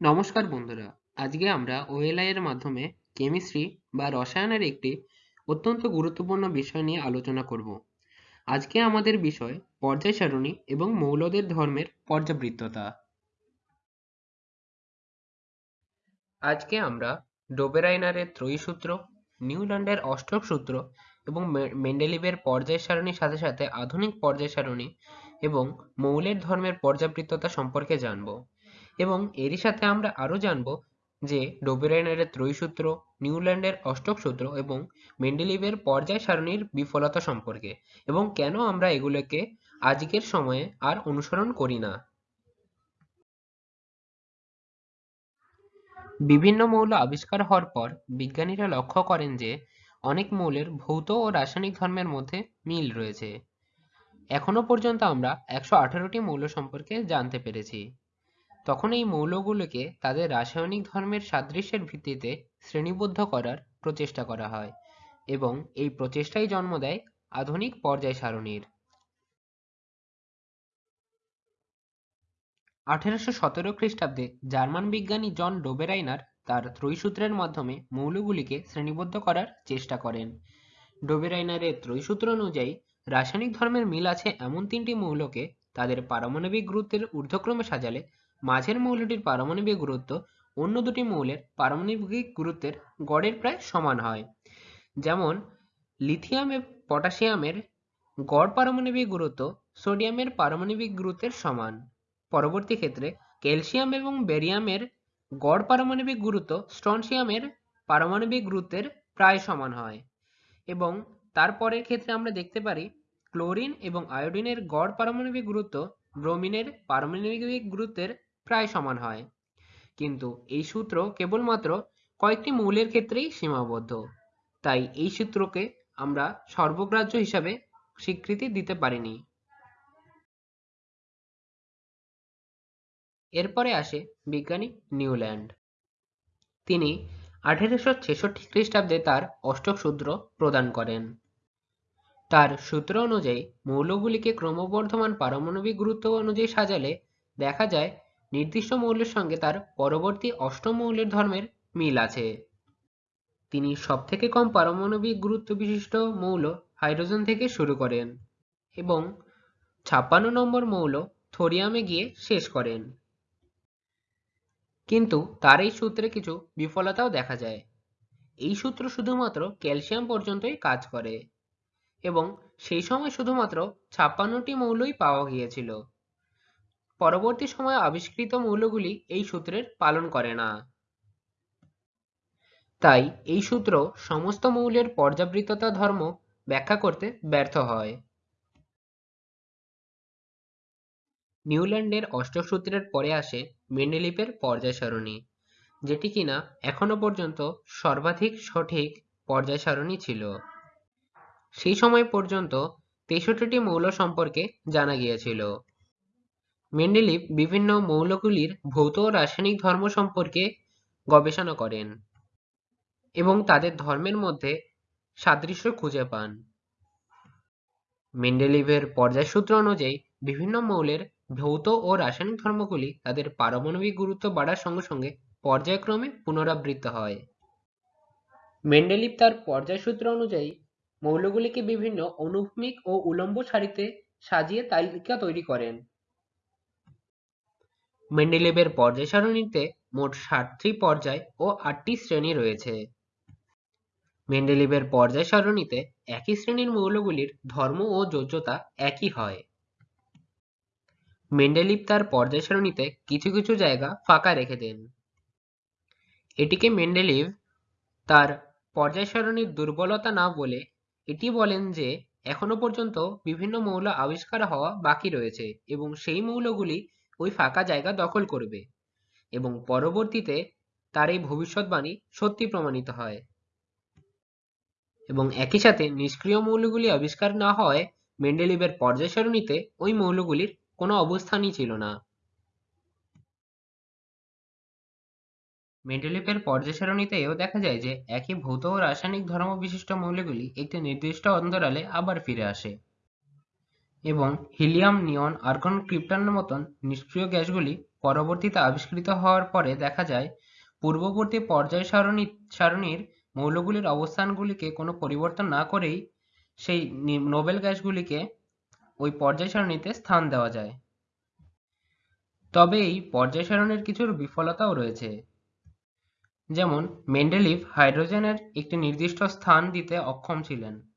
নমস্কার বন্ধুরা। আজকে আমরা ওএলআই এর মাধ্যমে কেমিস্ট্রি বা রসায়নের একটি অত্যন্ত গুরুত্বপূর্ণ বিষয় নিয়ে আলোচনা করব। আজকে আমাদের বিষয় পর্যায় সারণী এবং মৌলদের ধর্মের পর্যাবৃত্ততা। আজকে আমরা ডোবেরাইনারের ত্রয়ী সূত্র নিউল্যান্ডের অষ্টক সূত্র এবং মেন্ডেলিভের পর্যায় সারণীর সাথে সাথে আধুনিক পর্যায় সারণী এবং মৌলের ধর্মের পর্যাবৃত্ততা সম্পর্কে জানব। এবং এরই সাথে আমরা আরও জানব যে ডোবেরাইনারের ত্রয়ী সূত্র নিউল্যান্ডের অষ্টক সূত্র এবং মেন্ডেলিভের পর্যায় সারণীর বিফলতা সম্পর্কে এবং কেন আমরা এগুলোকে আজকের সময়ে আর অনুসরণ করি না। বিভিন্ন মৌল আবিষ্কার হওয়ার পর বিজ্ঞানীরা লক্ষ্য করেন যে অনেক মৌলের ভৌত ও রাসায়নিক ধর্মের মধ্যে মিল রয়েছে। এখনও পর্যন্ত আমরা একশো আঠারোটি মৌল সম্পর্কে জানতে পেরেছি। তখন এই মৌলগুলোকে তাদের রাসায়নিক ধর্মের সাদৃশ্যের ভিত্তিতে শ্রেণীবদ্ধ করার প্রচেষ্টা করা হয় এবং এই প্রচেষ্টাই জন্ম দেয় আধুনিক পর্যায় সারণীর। আঠেরোশো সতেরো খ্রিস্টাব্দে জার্মান বিজ্ঞানী জন ডোবেরাইনার তার ত্রয়ীসূত্রের মাধ্যমে মৌলগুলিকে শ্রেণীবদ্ধ করার চেষ্টা করেন। ডোবেরাইনারের ত্রয়ীসূত্র অনুযায়ী রাসায়নিক ধর্মের মিল আছে এমন তিনটি মৌলকে তাদের পারমাণবিক গুরুত্বের ঊর্ধ্বক্রমে সাজালে মাঝের মৌলটির পারমাণবিক গুরুত্ব অন্য দুটি মৌলের পারমাণবিক গুরুত্বের গড়ের প্রায় সমান হয়। যেমন, লিথিয়াম পটাশিয়ামের গড় পারমাণবিক গুরুত্ব সোডিয়ামের পারমাণবিক গুরুত্বের সমান। পরবর্তী ক্ষেত্রে, ক্যালসিয়াম এবং বেরিয়ামের গড় পারমাণবিক গুরুত্ব স্ট্রনসিয়ামের পারমাণবিক গুরুত্বের প্রায় সমান হয়। এবং তারপরের ক্ষেত্রে আমরা দেখতে পারি, ক্লোরিন এবং আয়োডিনের গড় পারমাণবিক গুরুত্ব ব্রোমিনের পারমাণবিক গুরুত্বের প্রায় সমান হয়। কিন্তু এই সূত্র কেবলমাত্র কয়েকটি মৌলের ক্ষেত্রেই সীমাবদ্ধ। তাই এই সূত্রকে আমরা সর্বগ্রাহ্য হিসাবে স্বীকৃতি দিতে পারিনি। এরপরে আসে বিজ্ঞানী নিউল্যান্ড। তিনি আঠেরোশো ছেষট্টি খ্রিস্টাব্দে তার অষ্টক সূত্র প্রদান করেন। তার সূত্র অনুযায়ী মৌলগুলিকে ক্রমবর্ধমান পারমাণবিক গুরুত্ব অনুযায়ী সাজালে দেখা যায় নির্দিষ্ট মৌলের সঙ্গে তার পরবর্তী অষ্টম মৌলের ধর্মের মিল আছে। তিনি সবথেকে কম পারমাণবিক গুরুত্ব বিশিষ্ট মৌল হাইড্রোজেন থেকে শুরু করেন এবং ছাপ্পান্ন নম্বর মৌল থোরিয়ামে গিয়ে শেষ করেন। কিন্তু তার এই সূত্রে কিছু বিফলতাও দেখা যায়। এই সূত্র শুধুমাত্র ক্যালসিয়াম পর্যন্তই কাজ করে এবং সেই সময় শুধুমাত্র ছাপ্পান্নটি মৌলই পাওয়া গিয়েছিল। পরবর্তী সময়ে আবিষ্কৃত মৌলগুলি এই সূত্রের পালন করে না। তাই এই সূত্র সমস্ত মৌলের পর্যাবৃত্ততা ধর্ম ব্যাখ্যা করতে ব্যর্থ হয়। নিউল্যান্ডের অষ্টক সূত্রের পরে আসে মেন্ডেলিপের পর্যায় সারণী যেটি কিনা এখনও পর্যন্ত সর্বাধিক সঠিক পর্যায় সারণী ছিল। সেই সময় পর্যন্ত তেষট্টিটি মৌল সম্পর্কে জানা গিয়েছিল। মেন্ডেলিভ বিভিন্ন মৌলগুলির ভৌত ও রাসায়নিক ধর্ম সম্পর্কে গবেষণা করেন এবং তাদের ধর্মের মধ্যে সাদৃশ্য খুঁজে পান। মেন্ডেলিভের পর্যায়সূত্র অনুযায়ী বিভিন্ন মৌলের ভৌত ও রাসায়নিক ধর্মগুলি তাদের পারমাণবিক গুরুত্ব বাড়ার সঙ্গে সঙ্গে পর্যায়ক্রমে পুনরাবৃত্ত হয়। মেন্ডেলিভ তার পর্যায়সূত্র অনুযায়ী মৌলগুলিকে বিভিন্ন অনুভূমিক ও উলম্ব সারিতে সাজিয়ে তালিকা তৈরি করেন। মেন্ডেলিভের পর্যায় সারণীতে মোট সাতটি পর্যায় ও আটটি শ্রেণি রয়েছে। মেন্ডেলিভের পর্যায় সারণীতে একই শ্রেণির মৌলগুলির ধর্ম ও যোজ্যতা একই হয়। মেন্ডেলিভ তার পর্যায় সারণীতে কিছু কিছু জায়গা ফাঁকা রেখে দেন। এটিকে মেন্ডেলিভ তার পর্যায় সারণীর দুর্বলতা না বলে এটি বলেন যে, এখনও পর্যন্ত বিভিন্ন মৌল আবিষ্কার হওয়া বাকি রয়েছে এবং সেই মৌলগুলি ওই ফাঁকা জায়গা দখল করবে এবং পরবর্তীতে তার এই ভবিষ্যৎবাণী সত্যি প্রমাণিত হয়। এবং একই সাথে নিষ্ক্রিয় মৌলগুলি আবিষ্কার না হওয়ায় মেন্ডেলিভের পর্যায় সারণীতে ওই মৌলগুলির কোনো অবস্থানই ছিল না। মেন্ডেলিভের পর্যায় সারণীতে এও দেখা যায় যে একই ভৌত ও রাসায়নিক ধর্ম বিশিষ্ট মৌলগুলি একটি নির্দিষ্ট অন্তরালে আবার ফিরে আসে। এবং হিলিয়াম নিয়ন আর্গন ক্রিপ্টনের মতন নিষ্ক্রিয় গ্যাসগুলি পরবর্তীতে আবিষ্কৃত হওয়ার পরে দেখা যায়, পূর্ববর্তী পর্যায় সারণী সারণীর মৌলগুলির অবস্থানগুলিকে কোনো পরিবর্তন না করেই সেই নোবেল গ্যাসগুলিকে ওই পর্যায় সারণীতে স্থান দেওয়া যায়। তবে এই পর্যায় সারণীর কিছু বিফলতাও রয়েছে। যেমন, মেন্ডেলিভ হাইড্রোজেনের একটি নির্দিষ্ট স্থান দিতে অক্ষম ছিলেন।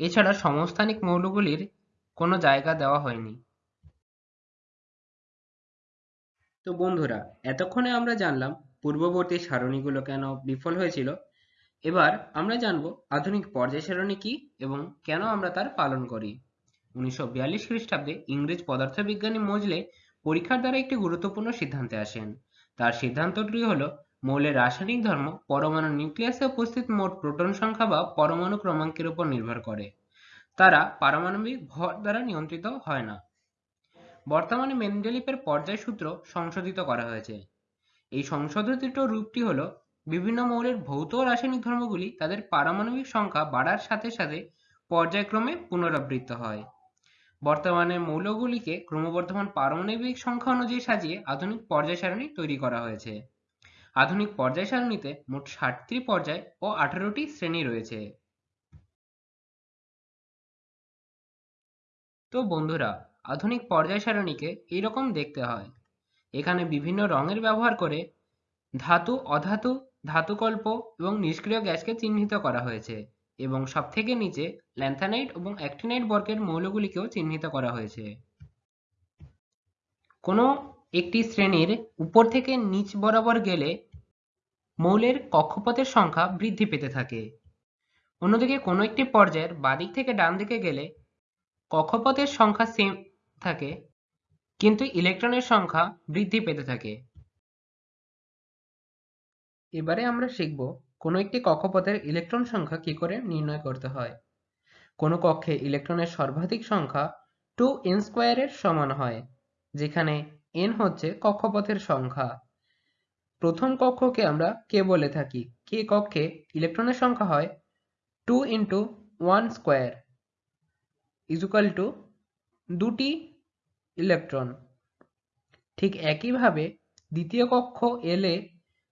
এছাড়া সমস্থানিক মৌলগুলির কোনো জায়গা দেওয়া হয়নি। তো বন্ধুরা, এতক্ষণে আমরা জানলাম পূর্ববর্তী সারণীগুলো কেন বিফল হয়েছিল। এবার আমরা জানব আধুনিক পর্যায় সারণী কি এবং কেন আমরা তার পালন করি। উনিশশো বিয়াল্লিশ খ্রিস্টাব্দে ইংরেজ পদার্থবিজ্ঞানী মজলে পরীক্ষার দ্বারা একটি গুরুত্বপূর্ণ সিদ্ধান্তে আসেন। তার সিদ্ধান্তটি হলো মৌলের রাসায়নিক ধর্ম পরমাণু নিউক্লিয়াসে উপস্থিত মোট প্রোটন সংখ্যা বা পরমাণু ক্রমাঙ্কের উপর নির্ভর করে। তারা পারমাণবিক ভর দ্বারা নিয়ন্ত্রিত হয় না। বর্তমানে মেন্ডেলিপের পর্যায় সূত্র সংশোধিত করা হয়েছে। এই সংশোধিত রূপটি হল, বিভিন্ন মৌলের ভৌত রাসায়নিক ধর্মগুলি তাদের পারমাণবিক সংখ্যা বাড়ার সাথে সাথে পর্যায়ক্রমে পুনরাবৃত্ত হয়। বর্তমানে মৌলগুলিকে ক্রমবর্ধমান পারমাণবিক সংখ্যা অনুযায়ী সাজিয়ে আধুনিক পর্যায় সারণী তৈরি করা হয়েছে। আধুনিক পর্যায় সারণীতে মোট ষাটটি পর্যায় ও আঠারোটি শ্রেণি রয়েছে। তো বন্ধুরা, আধুনিক পর্যায় সারণীকে এইরকম দেখতে হয়। এখানে বিভিন্ন রঙের ব্যবহার করে ধাতু, অধাতু, ধাতুকল্প এবং নিষ্ক্রিয় গ্যাসকে চিহ্নিত করা হয়েছে এবং সবথেকে নিচে ল্যান্থানাইট এবং অ্যাক্টিনাইট বর্গের মৌলগুলিকেও চিহ্নিত করা হয়েছে। কোনো একটি শ্রেণির উপর থেকে নিচ বরাবর গেলে মৌলের কক্ষপথের সংখ্যা বৃদ্ধি পেতে থাকে। অন্যদিকে কোনো একটি পর্যায়ের বাদিক থেকে ডান দিকে গেলে কক্ষপথের সংখ্যা সেম থাকে, কিন্তু ইলেকট্রনের সংখ্যা বৃদ্ধি পেতে থাকে। এবারে আমরা শিখব কোনো একটি কক্ষপথের ইলেকট্রন সংখ্যা কি করে নির্ণয় করতে হয়। কোনো কক্ষে ইলেকট্রনের সর্বাধিক সংখ্যা টু এন স্কোয়ারের সমান হয়, যেখানে এন হচ্ছে কক্ষপথের সংখ্যা। প্রথম কক্ষকে আমরা কে বলে থাকি? কে কক্ষে ইলেকট্রনের সংখ্যা হয়? Two into one square equal two দুটি ইলেকট্রন। ঠিক একইভাবে দ্বিতীয় কক্ষ এলে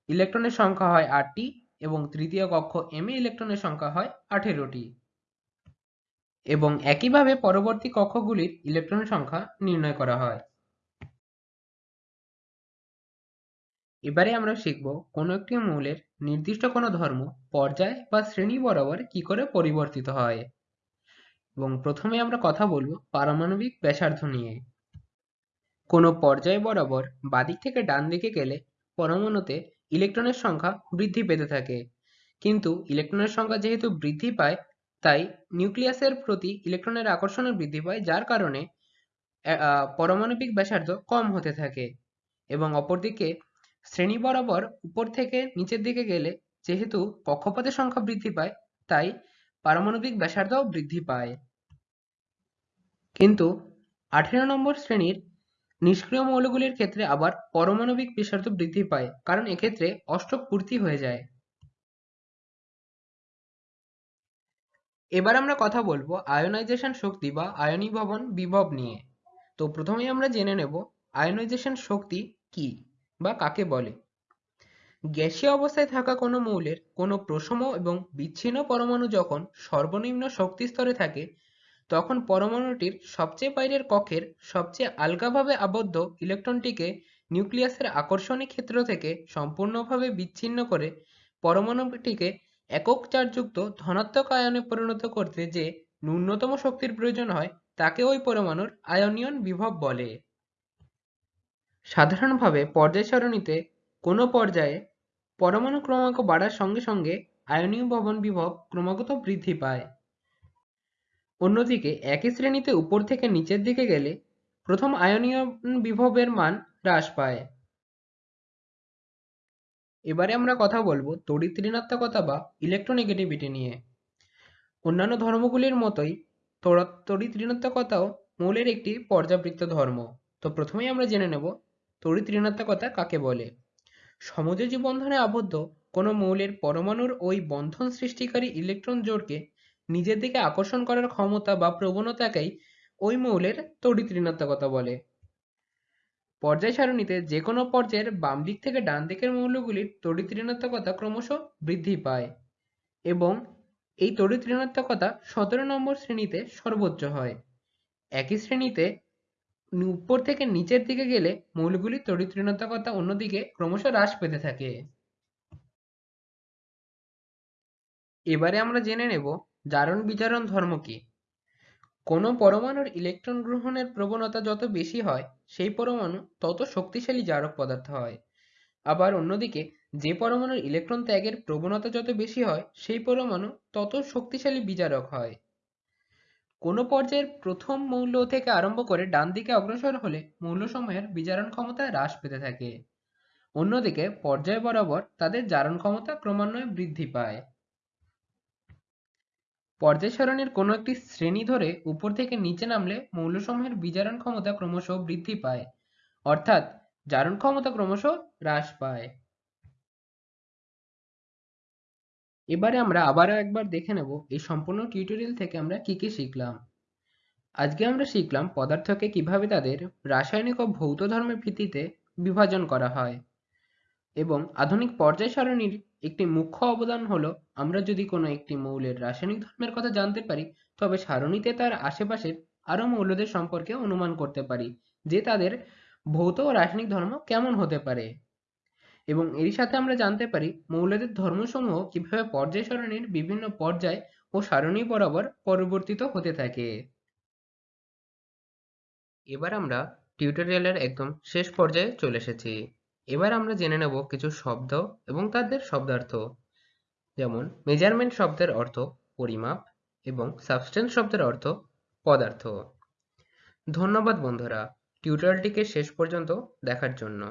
ইলেকট্রনের সংখ্যা হয় আটটি এবং তৃতীয় কক্ষ এম এ ইলেকট্রনের সংখ্যা হয় আঠেরোটি। এবং একইভাবে পরবর্তী কক্ষগুলির ইলেকট্রনের সংখ্যা নির্ণয় করা হয়। এবারে আমরা শিখব কোনো একটি মৌলের নির্দিষ্ট কোনো ধর্ম পর্যায় বা শ্রেণি বরাবর কি করে পরিবর্তিত হয়। এবং প্রথমে আমরা কথা বলব পারমাণবিক ব্যাসার্ধ নিয়ে। কোনো পর্যায় বরাবর বাদিক থেকে ডান দিকে গেলে পরমাণুতে ইলেকট্রনের সংখ্যা বৃদ্ধি পেতে থাকে। কিন্তু ইলেকট্রনের সংখ্যা যেহেতু বৃদ্ধি পায়, তাই নিউক্লিয়াসের প্রতি ইলেকট্রনের আকর্ষণও বৃদ্ধি পায়, যার কারণে পরমাণবিক ব্যাসার্ধ কম হতে থাকে। এবং অপরদিকে শ্রেণি বরাবর উপর থেকে নিচের দিকে গেলে যেহেতু কক্ষপথের সংখ্যা বৃদ্ধি পায়, তাই পারমাণবিক ব্যাসার্ধও বৃদ্ধি পায়। কিন্তু আঠেরো নম্বর শ্রেণির নিষ্ক্রিয় মৌলগুলির ক্ষেত্রে আবার পারমাণবিক ব্যাসার্ধ বৃদ্ধি পায়, কারণ এক্ষেত্রে অষ্টক পূর্তি হয়ে যায়। এবার আমরা কথা বলব আয়োনাইজেশন শক্তি বা আয়নীভবন বিভব নিয়ে। তো প্রথমেই আমরা জেনে নেব আয়োনাইজেশন শক্তি কি। বা কাকে বলে? গ্যাসীয় অবস্থায় থাকা কোনো মৌলের কোনো প্রশম এবং বিচ্ছিন্ন পরমাণু যখন সর্বনিম্ন শক্তি স্তরে থাকে, তখন পরমাণুটির সবচেয়ে বাইরের কক্ষের সবচেয়ে আলগাভাবে আবদ্ধ ইলেকট্রনটিকে নিউক্লিয়াসের আকর্ষণী ক্ষেত্র থেকে সম্পূর্ণভাবে বিচ্ছিন্ন করে পরমাণুটিকে একক চার্জযুক্ত ধনাত্মক আয়নে পরিণত করতে যে ন্যূনতম শক্তির প্রয়োজন হয়, তাকে ওই পরমাণুর আয়নীয়ন বিভব বলে। সাধারণভাবে পর্যায় সারণীতে কোনো পর্যায়ে পরমাণু ক্রমাঙ্ক বাড়ার সঙ্গে সঙ্গে আয়নীয় ভবন বিভব ক্রমাগত বৃদ্ধি পায়। অন্যদিকে একই শ্রেণীতে উপর থেকে নিচের দিকে গেলে প্রথম আয়নীয় বিভবের মান হ্রাস পায়। এবারে আমরা কথা বলব তড়িৎ ঋণাত্মকতা বা ইলেকট্রোনেগেটিভিটি নিয়ে। অন্যান্য ধর্মগুলির মতোই তড়িৎ ঋণাত্মকতাও মৌলের একটি পর্যাবৃত্ত ধর্ম। তো প্রথমেই আমরা জেনে নেব তড়িৎ ঋণাত্মকতা কাকে বলে? সমযোজী বন্ধনে আবদ্ধ কোনো মৌলের পরমাণুর ওই বন্ধন সৃষ্টিকারী ইলেকট্রন জোড়কে নিজের দিকে আকর্ষণ করার ক্ষমতা বা প্রবণতাকেই ওই মৌলের তড়িৎ ঋণাত্মকতা বলে। পর্যায় সারণীতে যে কোনো পর্যায়ের বাম দিক থেকে ডান দিকের মৌলগুলির তড়িৎ ঋণাত্মকতা ক্রমশ বৃদ্ধি পায় এবং এই তড়িৎ ঋণাত্মকতা সতেরো নম্বর শ্রেণীতে সর্বোচ্চ হয়। একই শ্রেণীতে উপর থেকে নিচের দিকে গেলে মৌলগুলির তড়িৎ ঋণাত্মকতা অন্যদিকে ক্রমশ হ্রাস পেতে থাকে। এবারে আমরা জেনে নেব জারণ বিজারণ ধর্ম কি। কোনো পরমাণুর ইলেকট্রন গ্রহণের প্রবণতা যত বেশি হয়, সেই পরমাণু তত শক্তিশালী জারক পদার্থ হয়। আবার অন্যদিকে, যে পরমাণুর ইলেকট্রন ত্যাগের প্রবণতা যত বেশি হয়, সেই পরমাণু তত শক্তিশালী বিজারক হয়। কোনো পর্যায়ের প্রথম মৌল থেকে আরম্ভ করে ডান দিকে অগ্রসর হলে মৌলসমূহের বিজারণ ক্ষমতা হ্রাস পেতে থাকে। অন্যদিকে পর্যায় বরাবর তাদের জারণ ক্ষমতা ক্রমান্বয়ে বৃদ্ধি পায়। পর্যায় সারণীর কোনো একটি শ্রেণি ধরে উপর থেকে নিচে নামলে মৌলসমূহের বিজারণ ক্ষমতা ক্রমশ বৃদ্ধি পায়। অর্থাৎ জারণ ক্ষমতা ক্রমশ হ্রাস পায়। এবারে আমরা আবারও একবার দেখে নেব এই সম্পূর্ণ টিউটোরিয়াল থেকে আমরা কি কি শিখলাম। আজকে আমরা শিখলাম পদার্থকে কীভাবে তাদের রাসায়নিক ও ভৌত ধর্মের ভিত্তিতে বিভাজন করা হয় এবং আধুনিক পর্যায় সারণীর একটি মুখ্য অবদান হলো, আমরা যদি কোনো একটি মৌলের রাসায়নিক ধর্মের কথা জানতে পারি, তবে সারণীতে তার আশেপাশের আরও মৌলদের সম্পর্কে অনুমান করতে পারি যে তাদের ভৌত ও রাসায়নিক ধর্ম কেমন হতে পারে। এবং এর সাথে আমরা জানতে পারি মৌলদের ধর্মসমূহ কীভাবে পর্যায় সারণীর বিভিন্ন পর্যায় ও সারণী বরাবর পরিবর্তিত হতে থাকে। এবার আমরা টিউটোরিয়ালের একদম শেষ পর্যায়ে চলে এসেছি। এবার আমরা জেনে নেব কিছু শব্দ এবং তাদের শব্দার্থ। যেমন মেজারমেন্ট শব্দের অর্থ পরিমাপ এবং সাবস্টেন্স শব্দের অর্থ পদার্থ। ধন্যবাদ বন্ধুরা টিউটোরিয়ালটিকে শেষ পর্যন্ত দেখার জন্য।